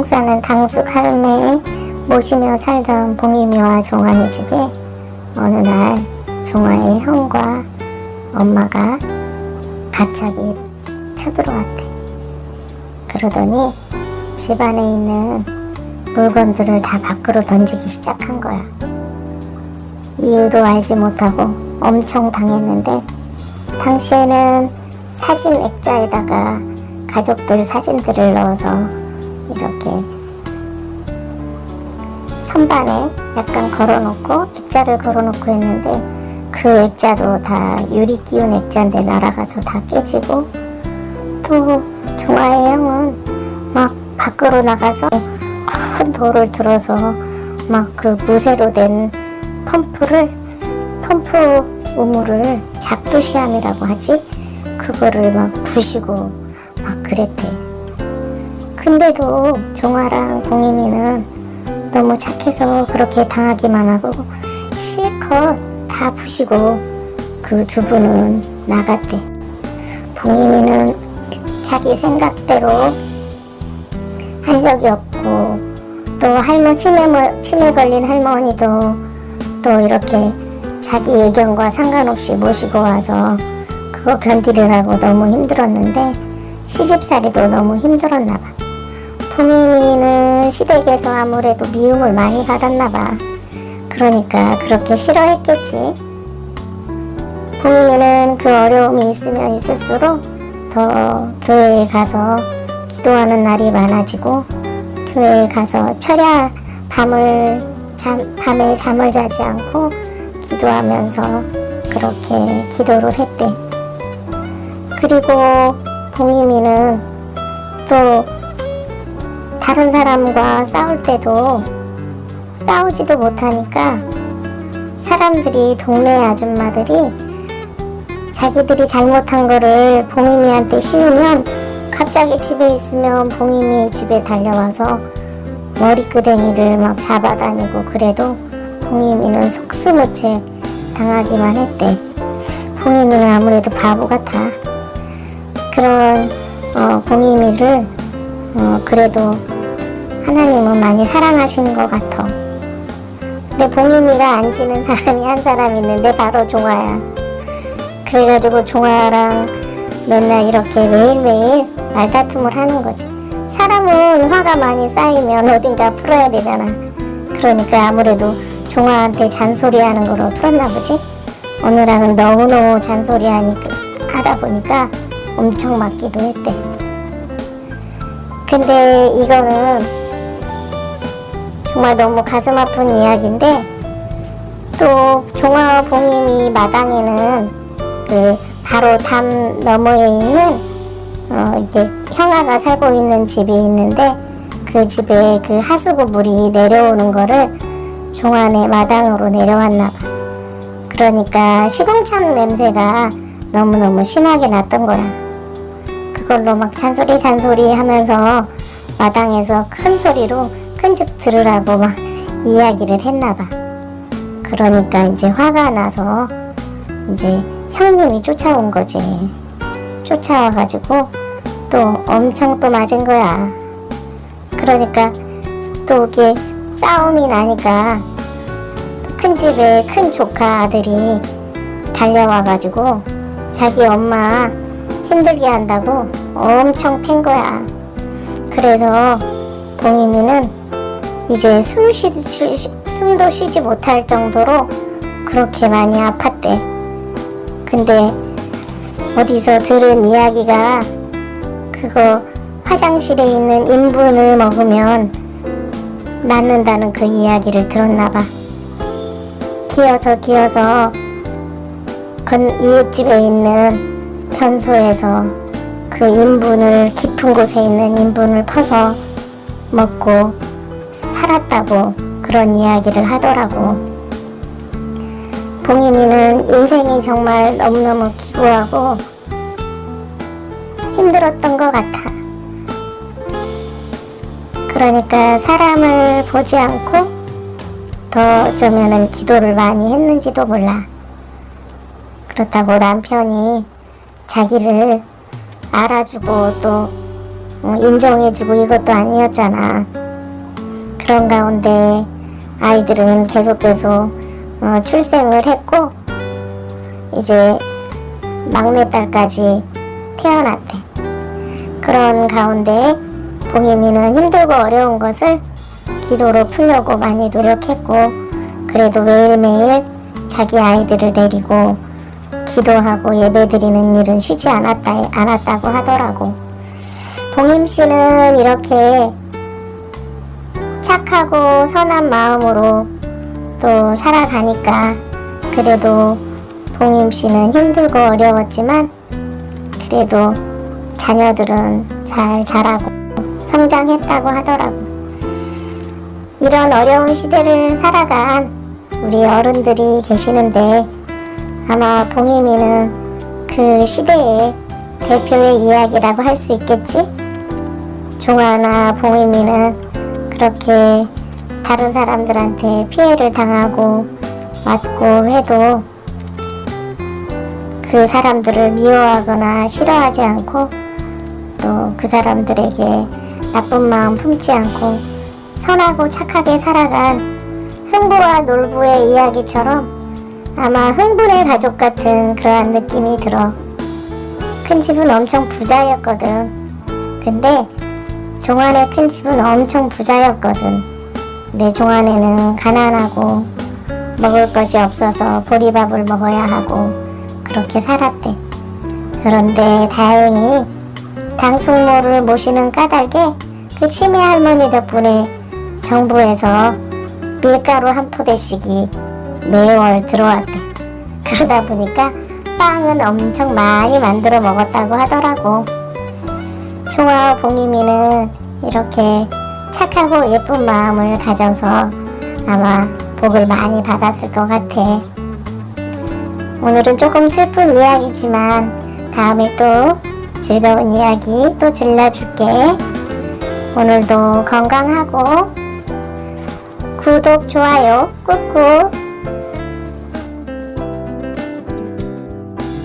똥 싸는 당숙 할매 모시며 살던 봉임이와 종아의 집에 어느 날 종아의 형과 엄마가 갑자기 쳐들어왔대. 그러더니 집안에 있는 물건들을 다 밖으로 던지기 시작한 거야. 이유도 알지 못하고 엄청 당했는데 당시에는 사진 액자에다가 가족들 사진들을 넣어서 이렇게 선반에 약간 걸어놓고 액자를 걸어놓고 했는데 그 액자도 다 유리 끼운 액자인데 날아가서 다 깨지고 또 종아의 형은 막 밖으로 나가서 큰 돌을 들어서 막 그 무쇠로 된 펌프를 펌프 우물을 잡두시함이라고 하지? 그거를 막 부시고 막 그랬대 근데도 종아랑 봉임이는 너무 착해서 그렇게 당하기만 하고 실컷 다 부시고 그 두 분은 나갔대 봉임이는 자기 생각대로 한 적이 없고 또 할머 치매, 치매 걸린 할머니도 또 이렇게 자기 의견과 상관없이 모시고 와서 그거 견디느라고 너무 힘들었는데 시집살이도 너무 힘들었나 봐. 봉인이는 시댁에서 아무래도 미움을 많이 받았나 봐. 그러니까 그렇게 싫어했겠지. 봉인이는 그 어려움이 있으면 있을수록 더 교회에 가서 기도하는 날이 많아지고 교회에 가서 철야 밤을 잠, 밤에 잠을 자지 않고 기도하면서 그렇게 기도를 했대. 그리고 봉임이는 또 다른 사람과 싸울 때도 싸우지도 못하니까 사람들이 동네 아줌마들이 자기들이 잘못한 거를 봉임이한테 씌우면 갑자기 집에 있으면 봉임이 집에 달려와서 머리끄댕이를 막 잡아다니고 그래도 봉임이는 속수무책 당하기만 했대. 봉임이는 아무래도 바보 같아. 그런 어, 봉임이를 어, 그래도 하나님은 많이 사랑하시는 것 같아. 근데 봉임이가 안 지는 사람이 한 사람 있는데 바로 종아야. 그래가지고 종아랑 맨날 이렇게 매일매일 말다툼을 하는 거지. 사람은 화가 많이 쌓이면 어딘가 풀어야 되잖아. 그러니까 아무래도 종아한테 잔소리하는 거로 풀었나 보지. 오늘은 너무너무 잔소리하니까 하다 보니까 엄청 맞기도 했대. 근데 이거는 정말 너무 가슴 아픈 이야기인데 또 종아와 봉임이 마당에는 그 바로 담 너머에 있는 어 이제 형아가 살고 있는 집이 있는데 그 집에 그 하수구 물이 내려오는 거를 종안의 마당으로 내려왔나 봐. 그러니까 시궁참 냄새가 너무너무 심하게 났던 거야. 그걸로 막 잔소리 잔소리 하면서 마당에서 큰 소리로 큰집 들으라고 막 이야기를 했나 봐. 그러니까 이제 화가 나서 이제 형님이 쫓아온 거지. 쫓아와가지고 또 엄청 또 맞은 거야. 그러니까 또 이게 싸움이 나니까 큰 집에 큰 조카 아들이 달려와가지고 자기 엄마 힘들게 한다고 엄청 팬 거야. 그래서 봉임이는 이제 숨 쉬, 쉬, 숨도 쉬지 못할 정도로 그렇게 많이 아팠대. 근데 어디서 들은 이야기가 그거 화장실에 있는 인분을 먹으면 낫는다는 그 이야기를 들었나봐. 기어서 기어서 건 이웃집에 있는 변소에서 그 인분을 깊은 곳에 있는 인분을 퍼서 먹고 살았다고 그런 이야기를 하더라고. 봉임이는 인생이 정말 너무너무 기구하고 힘들었던 것 같아. 그러니까 사람을 보지 않고 더 어쩌면은 기도를 많이 했는지도 몰라. 그렇다고 남편이 자기를 알아주고 또 어, 인정해주고 이것도 아니었잖아. 그런 가운데 아이들은 계속 계속 어, 출생을 했고 이제 막내딸까지 태어났대. 그런 가운데 봉임이는 힘들고 어려운 것을 기도로 풀려고 많이 노력했고 그래도 매일매일 자기 아이들을 데리고 기도하고 예배드리는 일은 쉬지 않았다, 않았다고 하더라고. 봉임 씨는 이렇게 착하고 선한 마음으로 또 살아가니까 그래도 봉임 씨는 힘들고 어려웠지만 그래도 자녀들은 잘 자라고 성장했다고 하더라고. 이런 어려운 시대를 살아간 우리 어른들이 계시는데 아마 봉임이는 그 시대의 대표의 이야기라고 할 수 있겠지? 종아나 봉임이는 그렇게 다른 사람들한테 피해를 당하고 맞고 해도 그 사람들을 미워하거나 싫어하지 않고 또 그 사람들에게 나쁜 마음 품지 않고 선하고 착하게 살아간 흥부와 놀부의 이야기처럼 아마 흥분의 가족 같은 그러한 느낌이 들어. 큰 집은 엄청 부자였거든. 근데 종안의 큰 집은 엄청 부자였거든. 내 종안에는 가난하고 먹을 것이 없어서 보리밥을 먹어야 하고 그렇게 살았대. 그런데 다행히 당숙모를 모시는 까닭에 그 치매 할머니 덕분에 정부에서 밀가루 한 포대씩이 매월 들어왔대. 그러다 보니까 빵은 엄청 많이 만들어 먹었다고 하더라고. 총아와 봉이미는 이렇게 착하고 예쁜 마음을 가져서 아마 복을 많이 받았을 것 같아. 오늘은 조금 슬픈 이야기지만 다음에 또 즐거운 이야기 또 들려줄게. 오늘도 건강하고 구독, 좋아요 꾹꾹